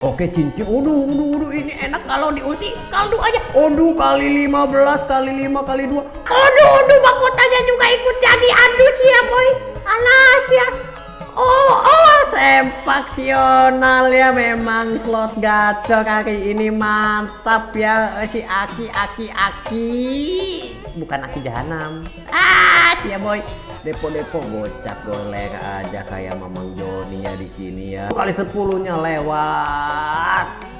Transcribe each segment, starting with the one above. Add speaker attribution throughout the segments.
Speaker 1: Oke cincin, uduh, uduh, uduh, ini enak kalau di ulti kaldu aja. Aduh kali 15 kali 5 kali 2. Aduh, aduh, mahkotanya juga ikut jadi. Aduh ya boy. Alas ya. Oh, oh, sempaksional ya memang slot gacor hari ini mantap ya si Aki, Aki, Aki. Bukan Aki Jahanam. Ah, ya boy depo-depo gocap golek aja kayak Mamang Joni ya di sini ya. Kali sepuluhnya lewat.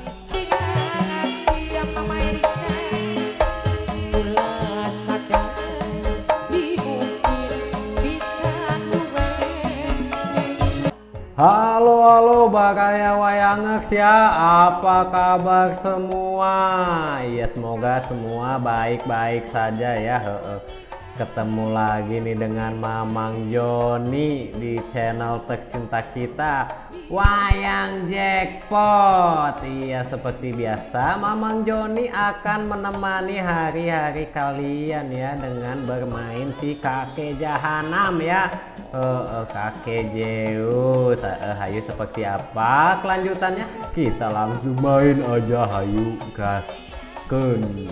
Speaker 1: Halo halo Bagaya Wayangex ya. Apa kabar semua? Ya semoga semua baik-baik saja ya. Ketemu lagi nih dengan Mamang Joni di channel tercinta kita Wayang Jackpot. Iya seperti biasa Mamang Joni akan menemani hari-hari kalian ya dengan bermain si kakek jahanam ya. Uh, uh, kakek Zeus. Uh, hayu seperti apa kelanjutannya? Kita langsung main aja hayu. Gasken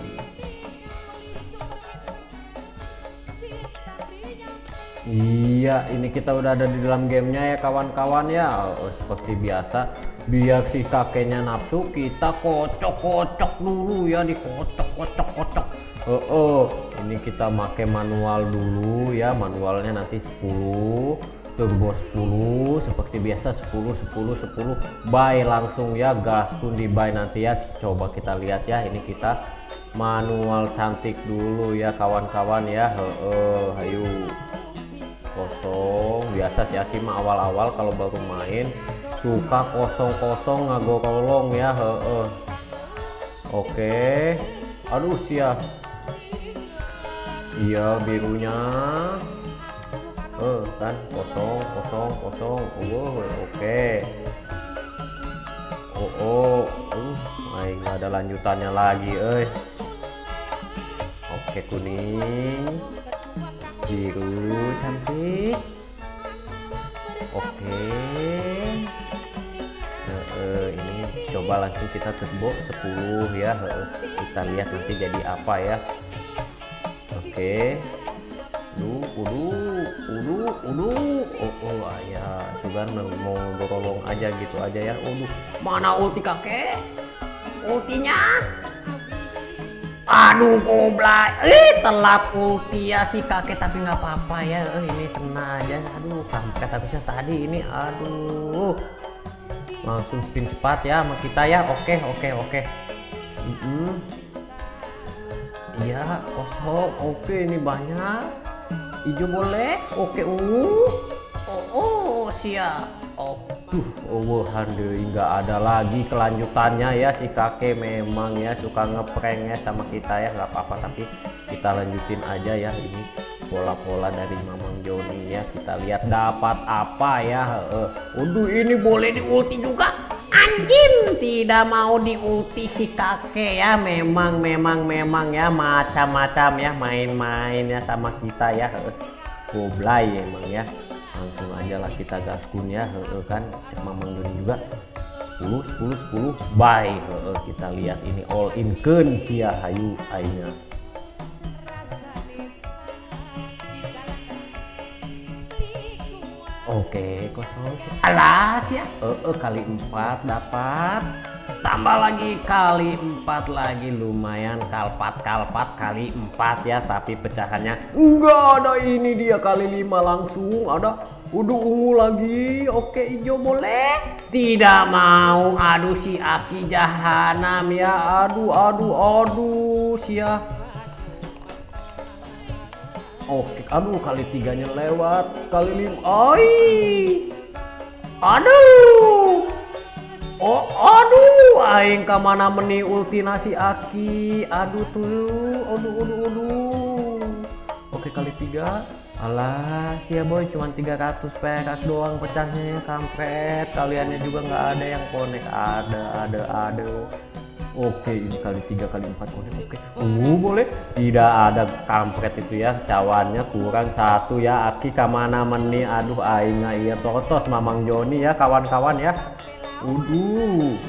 Speaker 1: Iya, ini kita udah ada di dalam gamenya ya kawan-kawan ya. Oh, seperti biasa, biar si kakeknya nafsu, kita kocok-kocok dulu ya, dikocok-kocok-kocok. Oh, oh, ini kita pakai manual dulu ya, manualnya nanti 10, turbo 10, seperti biasa 10, 10, 10, buy langsung ya, gas pun di buy nanti ya. Coba kita lihat ya, ini kita manual cantik dulu ya kawan-kawan ya. Oh, oh, ayo kosong biasa si Aki mah awal-awal kalau baru main suka kosong-kosong ngagorolong ya he -he. oke. Aduh sia. Iya birunya. Eh kan? Kosong kosong kosong. Oh oke. Oh oh. Uh nggak ada lanjutannya lagi eh oke kuning. Biru cantik coba langsung kita turbo 10 ya. Kita lihat nanti jadi apa ya. Oke. Udu udu oh, oh ya juga mau dorong aja gitu aja ya. Udu. Mana ulti kakek? Ultinya? Aduh goblay eh telat ulti ya si kakek tapi nggak apa-apa ya. Eh, ini kena aja. Aduh kampret habisnya tadi? Ini aduh langsung spin cepat ya sama kita ya. Oke oke oke. Mm -hmm. iya kosong. Oke ini banyak. Hijau boleh. Oke ungu oh, oh siap. Oh, oh handel nggak ada lagi kelanjutannya ya. Si kakek memang ya suka ngeprank ya sama kita ya. Nggak apa-apa tapi kita lanjutin aja ya. Ini pola-pola dari Mamang Joni ya. Kita lihat dapat apa ya. Uh, Udah ini boleh di ulti juga? Anjing! Tidak mau di ulti si kakek ya. Memang memang memang ya. Macam-macam ya main-main ya sama kita ya. Goblay emang ya langsung aja lah kita gaskun ya he, kan? Mamang Doni juga. 10 10 10 buy he, kita lihat ini all in ken sia hayu ainya Oke, kosong. Alas ya. Eh, uh, kali empat dapat. Tambah lagi kali empat lagi. Lumayan kalpat kalpat kali empat ya tapi pecahannya. Enggak ada ini dia kali lima langsung ada udah ungu lagi. Oke hijau boleh? Tidak mau. Aduh si aki jahanam ya. Aduh aduh aduh sia oke aduh kali tiganya lewat. Kali lima oi aduh! Oh, aduh, aing ke mana meni ulti nasi aki. Aduh tuh, aduh, aduh, aduh. Oke kali tiga. Alah, ya boy, cuma 300 perak doang pecahnya ya, kampret. Kaliannya juga nggak ada yang konek. Ada, ada, ada. Oke, ini kali tiga kali empat konek. Oke, uh boleh. Tidak ada kampret itu ya. Cawannya kurang satu ya. Aki ke mana meni? Aduh, aing iya totos Mamang Joni ya, kawan-kawan ya. Waduh.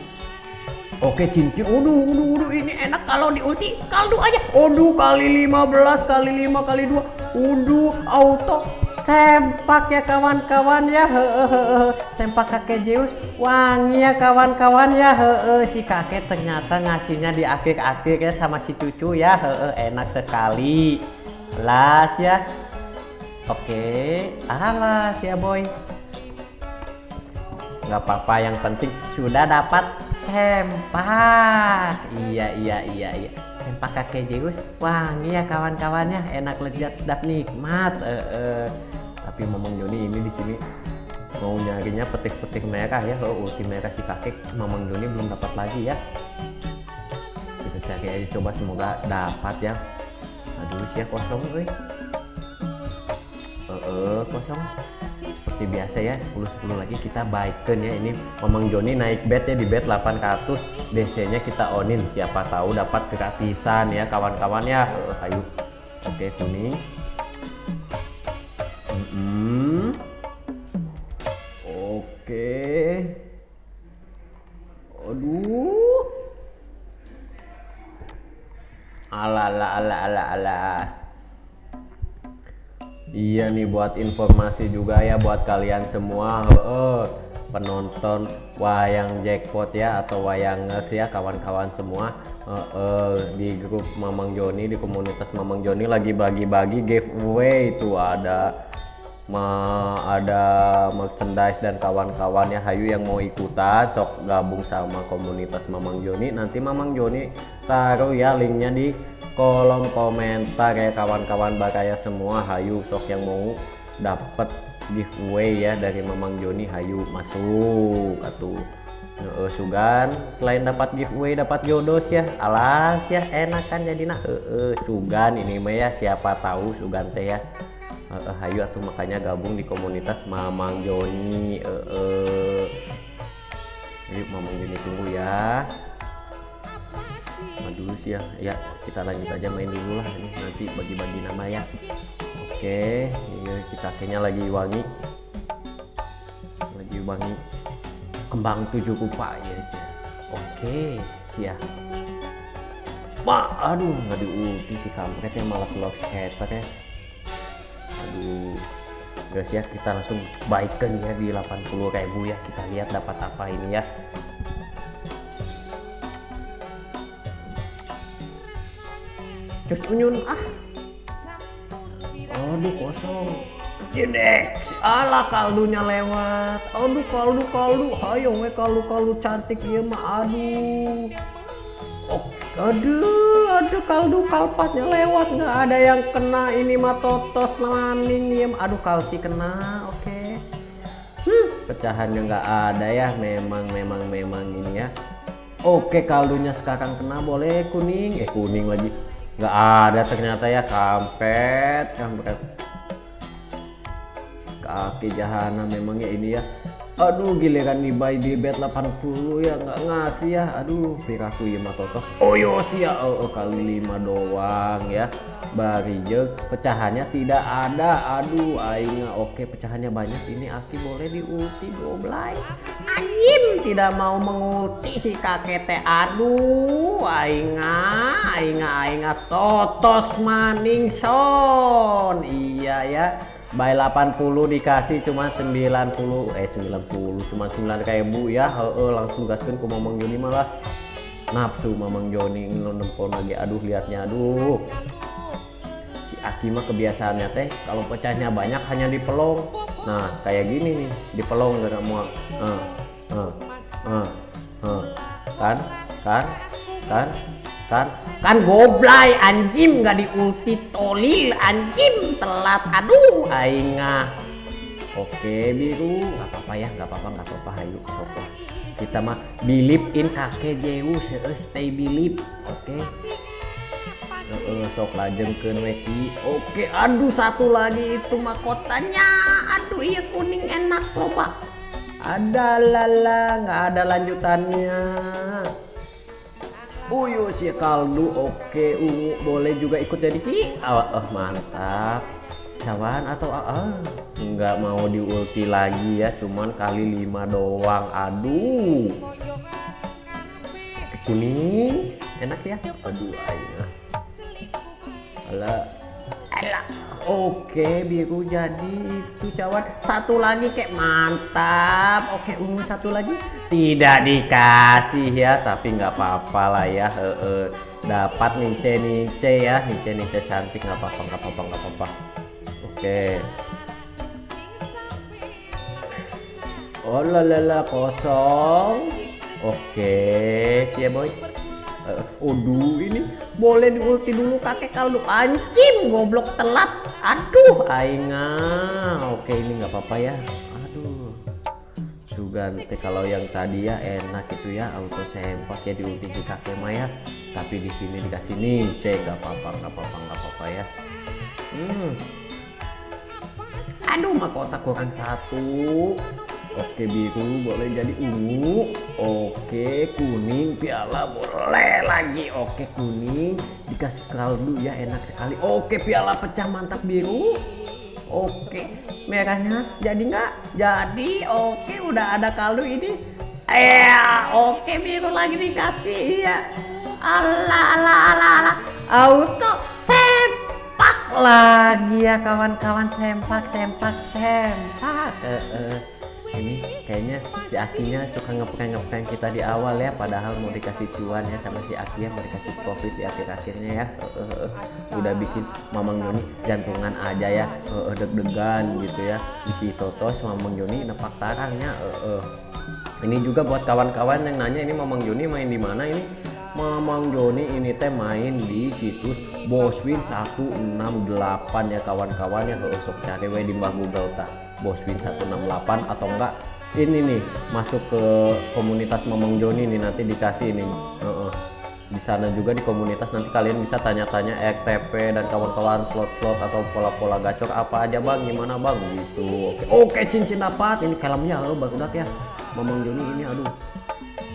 Speaker 1: Oke cincin, uduh, uduh, uduh, ini enak kalau di ulti kaldu aja. Uduh kali 15 kali 5 kali 2. Uduh auto sempak ya kawan-kawan ya hehehe sempak kakek Zeus wangi ya kawan-kawan ya hehehe si kakek ternyata ngasihnya di akhir-akhir ya sama si cucu ya hehehe enak sekali. Las ya. Oke alas ya boy. Nggak apa-apa yang penting sudah dapat sempak. Iya iya iya iya sempak kakek Zeus wangi ya kawan-kawannya. Enak lezat sedap nikmat e -e. tapi Mamang Joni ini di sini mau nyarinya petik-petik merah ya. Oh ulti merah si kakek Mamang Joni belum dapat lagi ya. Kita cari aja coba semoga dapat ya. Aduh sih kosong eh uh, kosong seperti biasa ya 10-10 lagi kita baikkan ya. Ini Mamang Joni naik bet ya di bet 800 DC nya kita onin siapa tahu dapat gratisan ya kawan-kawan ya. Ayo oke kuning mm -hmm. oke. Aduh. Ala ala ala ala ala Iya nih buat informasi juga ya buat kalian semua. Penonton wayang jackpot ya atau wayang ya kawan-kawan semua. Di grup Mamang Joni di komunitas Mamang Joni lagi bagi-bagi giveaway itu. Ada ma ada merchandise dan kawan-kawan ya Hayu yang mau ikutan sok gabung sama komunitas Mamang Joni. Nanti Mamang Joni taruh ya linknya di kolom komentar ya kawan-kawan bakaya semua. Hayu sok yang mau dapat giveaway ya dari Mamang Joni. Hayu masuk atuh. Uh, sugan selain dapat giveaway dapat jodoh ya. Alas ya enak kan jadi nah uh, uh, sugan ini mah ya siapa tahu sugan teh ya. Uh, uh, hayu atuh makanya gabung di komunitas Mamang Joni. Uh, uh. jadi Mamang Joni tunggu ya dulu sih ya. Ya kita lanjut aja main dulu lah ini. Nanti bagi-bagi nama ya. Oke ini kita akhirnya lagi wangi. Lagi wangi. Kembang tujuh kupa ya aja. Oke ya. Ma, aduh nggak diulti si kampret yang malah keluar skater ya. Aduh guys ya kita langsung baikkan ya di 80 ribu ya. Kita lihat dapat apa ini ya Cus unyun ah. Aduh kosong. Jedek, ala kaldunya lewat. Aduh kaldu kaldu, ayo we kaldu kaldu cantik ya mah aduh. Oh, aduh, aduh kaldu kalpatnya lewat nggak ada yang kena ini mah totos maning ya. Aduh kalti kena, oke. Okay. Hmm, pecahannya nggak ada ya, memang memang memang ini ya. Oke kaldunya sekarang kena boleh kuning, eh kuning lagi nggak ada ternyata ya kampret. Kampret kaki jahana memangnya ini ya. Aduh giliran nih buy di bet 80 ya nggak ngasih ya. Aduh piraku ya matotos oh yo ya oh, oh, kali lima doang ya bari je pecahannya tidak ada. Aduh aingnya oke pecahannya banyak. Ini aki boleh diulti goblay anjim tidak mau mengulti si kakek teh. Aduh aingnya aingnya aingnya totos maning son. Iya ya by 80 dikasih cuma 90 eh 90 cuma 9 ribu ya. He -he, langsung gaskan ke Mamang Joni malah. Nafsu Mamang Joni nempel lagi. Aduh liatnya aduh mah kebiasaannya teh kalau pecahnya banyak hanya di pelong nah kayak gini nih di pelong gak mau uh, uh, uh, uh. kan? Kan? Kan? Kan? Kan goblay anjim nggak diulti tolil anjim telat. Aduh aingah oke biru. Nggak apa-apa ya nggak apa-apa nggak apa-apa. Ayo sok kita mah believe in kakek Zeus stay believe oke sok lajengkeun weki oke aduh satu lagi itu mahkotanya. Aduh iya kuning enak loh pak ada lala nggak ada lanjutannya. Uyu si kaldu oke ungu boleh juga ikut jadi ki. Oh, oh mantap. Cawan atau ah, nggak mau diulti lagi ya cuman kali lima doang. Aduh. Kuning. Enak ya? Aduh ayo Alah. Alah. Oke, biru jadi itu cawan. Satu lagi kayak mantap. Oke, ungu satu lagi. Tidak dikasih ya, tapi nggak apa-apa lah ya. E -e. Dapat nice nice ya, nice nice cantik nggak apa-apa, nggak apa-apa, nggak apa-apa. Oke. Oh lalala kosong. Oke, siap boy. Uh, Aduh ini boleh diulti dulu kakek kalau anjing goblok telat. Aduh, Ainga. Oke ini nggak apa-apa ya. Aduh. Juga nanti kalau yang tadi ya enak itu ya auto sempak ya diulti si kakek Maya. Tapi di sini dikasih nih cek nggak apa-apa nggak apa-apa nggak apa-apa ya. Hmm. Aduh mahkota kurang satu. Oke biru boleh jadi ungu. Oke kuning piala boleh lagi. Oke kuning dikasih kaldu ya enak sekali. Oke piala pecah mantap biru. Oke merahnya jadi nggak? Jadi Oke udah ada kaldu ini. Eh oke biru lagi dikasih ya Allah Allah Allah Allah auto sempak lagi ya kawan-kawan. Sempak sempak sempak. Eh, eh ini kayaknya si Akinya suka ngeprank ngeprank kita di awal ya padahal mau dikasih cuan ya sama si Aki mau dikasih profit di akhir-akhirnya ya. Uh, uh, uh. udah bikin Mamang Joni jantungan aja ya deg-degan gitu ya. Isi totos Mamang Joni nepak tarangnya ini juga buat kawan-kawan yang nanya ini Mamang Joni main di mana ini? Mamang Joni ini teh main di situs Boswin 168 ya kawan-kawan ya sok cari we di Mbah Google tak Boswin 168 atau enggak ini nih masuk ke komunitas Mamang Joni nih nanti dikasih ini. Uh -uh. di sana juga di komunitas nanti kalian bisa tanya-tanya EKTP dan kawan-kawan slot-slot atau pola-pola gacor apa aja bang. Gimana bang? Gitu. Oke. Oke cincin dapat. Ini kalamnya lo udah ya. Mamang Joni ini aduh.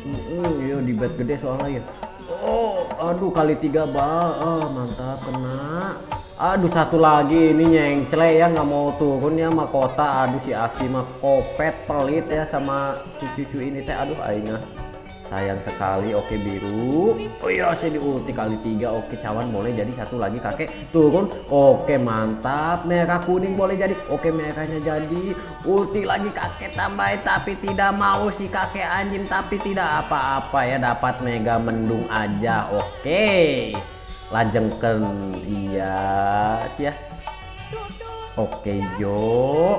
Speaker 1: Uh, uh, iya di bed gede soalnya ya oh aduh kali tiga bang oh, mantap kena. Aduh satu lagi. Ini nyengcle ya nggak mau turun ya mahkota aduh si Aki mah kopet pelit ya sama si cucu ini teh. Aduh aingah sayang sekali oke biru. Oh iya saya di ulti kali tiga. Oke cawan boleh jadi satu lagi kakek. Turun. Oke mantap. Merah kuning boleh jadi. Oke merahnya jadi. Ulti lagi kakek tambahin tapi tidak mau si kakek anjing tapi tidak apa-apa ya. Dapat mega mendung aja. Oke. Lajengken iya ya oke Jo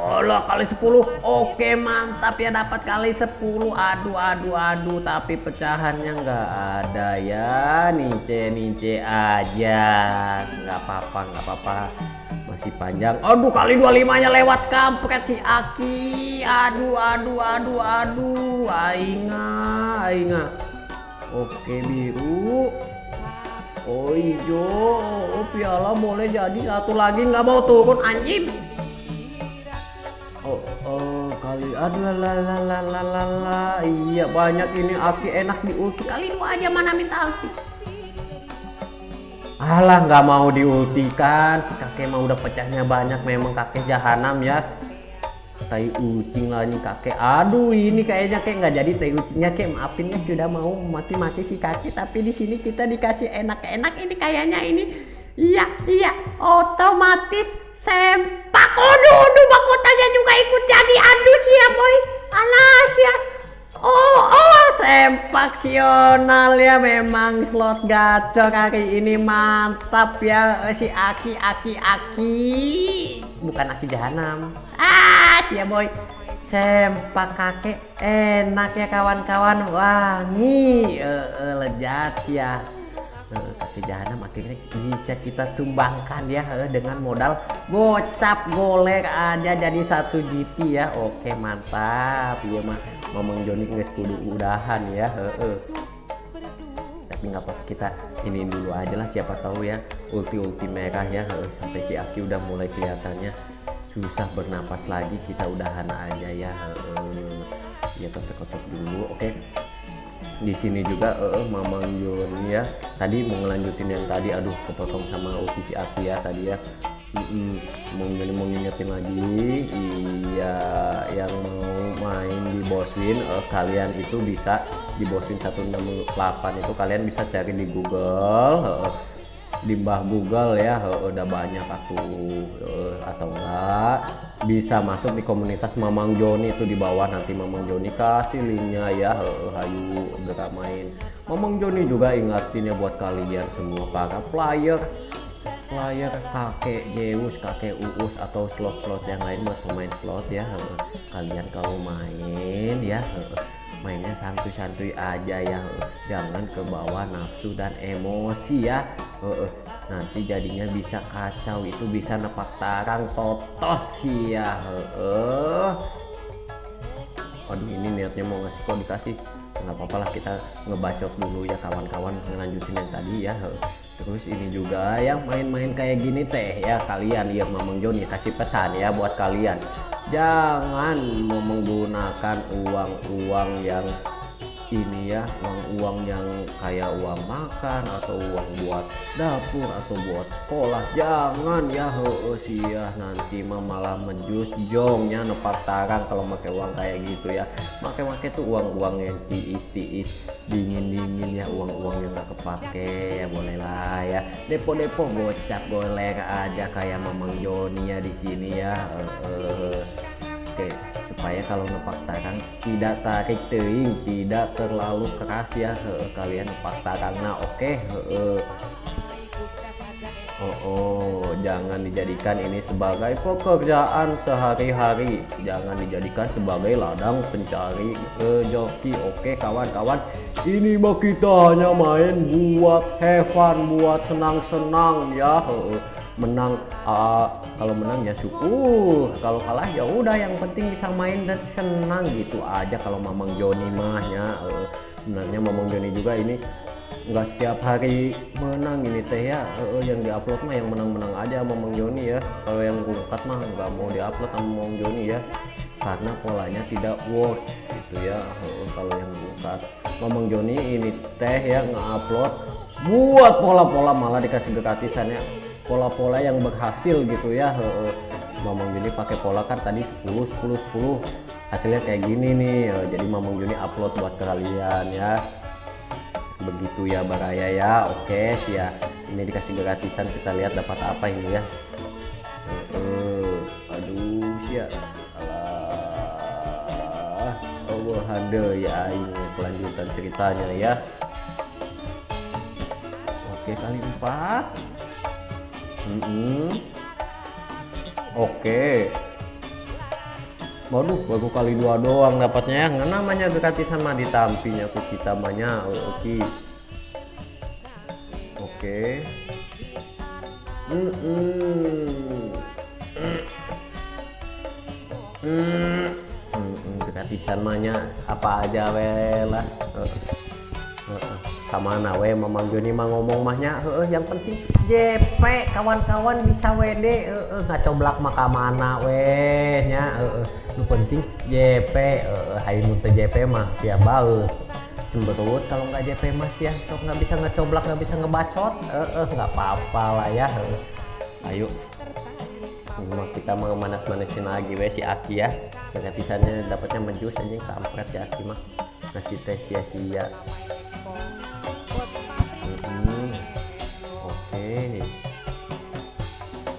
Speaker 1: Allah kali 10 oke mantap ya dapat kali 10 aduh aduh aduh tapi pecahannya nggak ada ya. Nice nice aja. Nggak apa-apa nggak apa-apa. Masih panjang. Aduh kali 25 nya lewat kampret si Aki. Aduh aduh aduh aduh. Ainga ainga Oke biru. Oh hijau. Oh piala boleh jadi. Satu lagi nggak mau turun anjing. Oh, kali. Aduh la la la la la la iya banyak ini. Api enak di ulti kali dua aja mana minta ulti alah nggak mau diultikan. Si kakek mau udah pecahnya banyak. Memang kakek jahanam ya. Tai ucing lah nih kakek. Aduh ini kayaknya kayak nggak jadi. Tai ucingnya kayak maafin ya. Sudah mau mati-mati si kakek. Tapi di sini kita dikasih enak-enak ini kayaknya ini. Iya iya. Otomatis sempak aduh aduh mahkotanya juga ikut jadi aduh ya boy. Alas ya. Oh, oh, sempaksional ya memang. Slot gacor hari ini mantap ya si Aki Aki Aki. Bukan Aki Jahanam. Ah ya boy. Sempak kakek enak ya kawan-kawan. Wangi. Uh, uh, lezat ya uh, kaki jahanam akhirnya bisa kita tumbangkan ya uh, dengan modal gocap golek aja jadi satu GT ya oke mantap iya mah ngomong Joni nggak kudu udahan ya uh, uh. tapi nggak apa kita ini dulu aja lah siapa tahu ya ulti ulti merah ya sampai si Aki udah mulai kelihatannya susah bernapas lagi kita udahan aja ya ya kotok-kotok dulu oke. Di sini juga uh, Mamang Joni ya tadi mau ngelanjutin yang tadi aduh kepotong sama si Aki ya tadi ya Mm -mm. mau mau ngingetin lagi iya yang mau main di Boswin uh, kalian itu bisa di Boswin 168 itu kalian bisa cari di Google uh, di mbah Google ya udah banyak aku atau enggak bisa masuk di komunitas Mamang Joni itu di bawah nanti Mamang Joni kasih linknya ya hayu main Mamang Joni juga ingatin ya buat kalian semua para player player kakek Zeus kakek Uus atau slot-slot yang lain buat pemain slot ya kalian kalau main ya mainnya santuy-santuy aja ya jangan ke bawah nafsu dan emosi ya. Nanti jadinya bisa kacau itu bisa nepak tarang totos sih ya aduh ini niatnya mau ngasih kok dikasih nggak apa-apa lah kita ngebacot dulu ya kawan-kawan ngelanjutin yang tadi ya. Terus ini juga yang main-main kayak gini teh ya kalian. Ya Mamang Joni kasih pesan ya buat kalian jangan menggunakan uang-uang yang ini ya uang-uang yang kayak uang makan atau uang buat dapur atau buat sekolah. Jangan ya sih ya nanti mah malah menjus jongnya nepak tarang kalau pakai uang kayak gitu ya. Pakai-pakai tuh uang-uang yang tiis-tiis dingin-dingin ya uang-uang yang gak kepake ya boleh lah ya. Depo-depo gocap boleh aja kayak Mamang Joni ya di sini ya oke supaya kalau nepak tidak tarik teing tidak terlalu keras ya he, kalian nepak nah oke Oh, oh, jangan dijadikan ini sebagai pekerjaan sehari-hari. Jangan dijadikan sebagai ladang pencari rezeki. Oke, kawan-kawan. Ini mah kita hanya main buat have fun, buat senang-senang ya menang uh, kalau menang ya syukur. Kalau kalah ya udah yang penting bisa main dan senang gitu aja. Kalau Mamang Joni mahnya uh, sebenarnya Mamang Joni juga ini nggak setiap hari menang ini teh ya. Uh, yang diupload mah yang menang-menang aja Mamang Joni ya. Kalau yang ngungkat mah nggak mau diupload sama Mamang Joni ya. Karena polanya tidak work gitu ya. Uh, kalau yang ngungkat Mamang Joni ini teh ya nge-upload buat pola-pola malah dikasih gratisannya pola-pola yang berhasil gitu ya. Mamang Juni pakai pola kan tadi 10 10 10 hasilnya kayak gini nih. Jadi Mamang Juni upload buat kalian ya. Begitu ya Baraya ya. Oke sih ya ini dikasih gratisan kita lihat dapat apa ini ya. Uh, aduh ya alah. Allah ada ya ini kelanjutan ceritanya ya. Oke kali empat Mm -hmm. Oke. Waduh, baru kali dua doang dapatnya ya. Nggak namanya gratisan mah ditampinya aku kita banyak. Oke. Oke. Hmm. Hmm. Hmm, gratisan mahnya apa aja lah. Uh. Sama nawe Mamang Joni mah ngomong mahnya uh, yang penting JP kawan-kawan bisa WD uh, uh, nggak coblak maka mana weh nya uh, lu penting JP uh, hai muntah JP mah ya bau cemberut kalau nggak JP mas ya sok nggak bisa ngecoblak nggak bisa ngebacot uh, nggak apa-apa lah ya uh. ayo. Cuma kita mau manas-manasin lagi weh si Aki ya. Gratisannya dapatnya menjus aja kampret si Aki mah. Ngasih teh sia-sia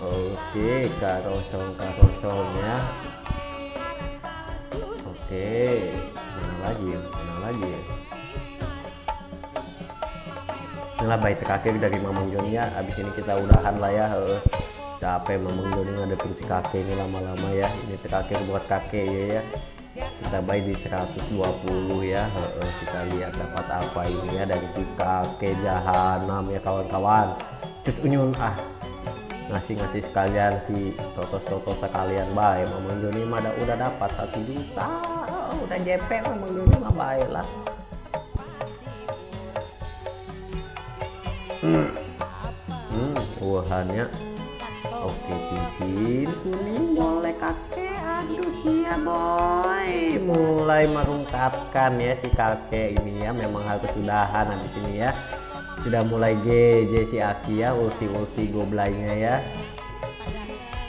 Speaker 1: oke karosong karosongnya oke mana lagi mana lagi. Inilah baik terakhir dari Mamang Joni ya abis ini kita udahan lah ya capek Mamang Joni ada terus kakek ini lama-lama ya. Ini terakhir buat kakek ya ya. Kita baik di 120 ya kita lihat dapat apa ini ya dari si kakek jahanam ya kawan-kawan terus unyun ah. Ngasih-ngasih sekalian si toto-toto sekalian baik Mamang Joni mah udah dapat satu juta. Udah JP Mamang Joni mah baik lah. Hmm, hmm oke cincin. Kuning boleh kakek. Aduh iya boy. Mulai merungkapkan ya si kakek ini ya. Memang harus sudahan di sini ya sudah mulai GJ si Aki ya ulti-ulti goblainya ya.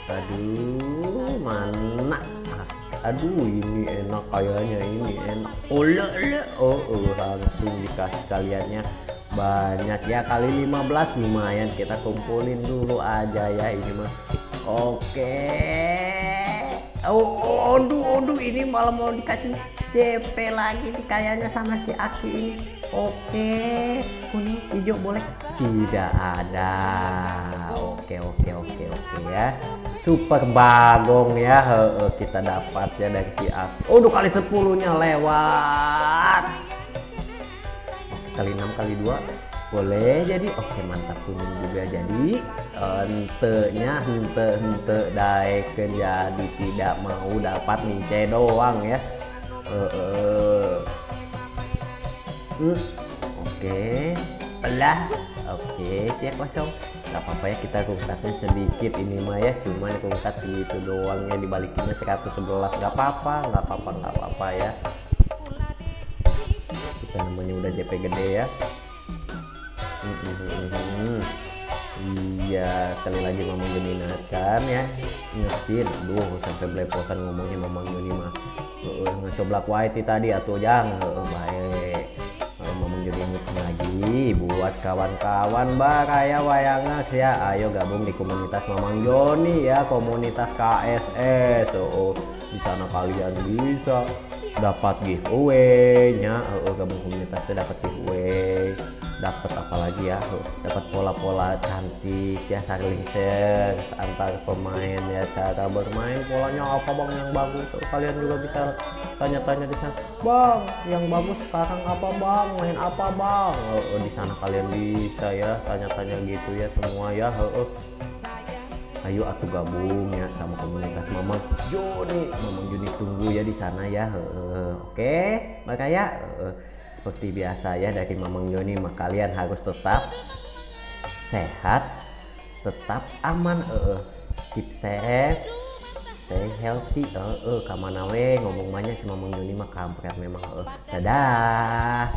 Speaker 1: Aduh mana? Aduh ini enak kayaknya ini enak. Ole oh, oh langsung dikasih kaliannya. Banyak ya kali 15 lumayan. Kita kumpulin dulu aja ya ini mah. Oke oh aduh aduh ini malah mau dikasih DP lagi. Nih kayaknya sama si Aki ini. Oke kuning hijau boleh? Tidak ada. Oke oke oke oke ya. Super bagong ya. He, he, kita dapat ya dari si Aki. Oh kali 10 nya lewat. Kali 6 kali 2 boleh jadi. Oke mantap. Kuning juga. Jadi entenya ente ente daeken jadi tidak mau dapat nince doang ya. Hmm, oke. Belah. Oke siap kosong nggak apa-apa ya. Kita rungkatnya sedikit ini mah ya. Cuma rungkat gitu doang ya. Dibalikinnya 111 nggak apa-apa nggak apa-apa nggak apa-apa ya. Kita namanya udah JP gede ya iya sekali lagi Mamang Joni kan ya. Ingetin aduh sampai belepotan ngomongnya Mamang mah. Uh, ngecoblak white tadi atau jangan uh, baik uh, Mamang ingetin lagi buat kawan-kawan baraya wayangas ya. Ayo gabung di komunitas Mamang Joni ya komunitas KSS oh, di sana kalian bisa dapat giveaway nya uh, gabung komunitasnya dapat giveaway dapat apa lagi ya? Dapat pola-pola cantik ya saling share antar pemain ya cara bermain. Polanya apa bang yang bagus? Uh, kalian juga bisa tanya-tanya di sana. Bang yang bagus sekarang apa bang? Main apa bang? Uh, di sana kalian bisa ya tanya-tanya gitu ya semua ya. Uh, uh ayo atuh gabung ya sama komunitas Mamang Joni Mamang Joni tunggu ya di sana ya. Oke okay? makanya seperti biasa ya dari Mamang Joni kalian harus tetap sehat tetap aman uh, keep safe stay healthy uh, uh, kamana we ngomong banyak si Mamang Joni mah kampret memang uh. dadah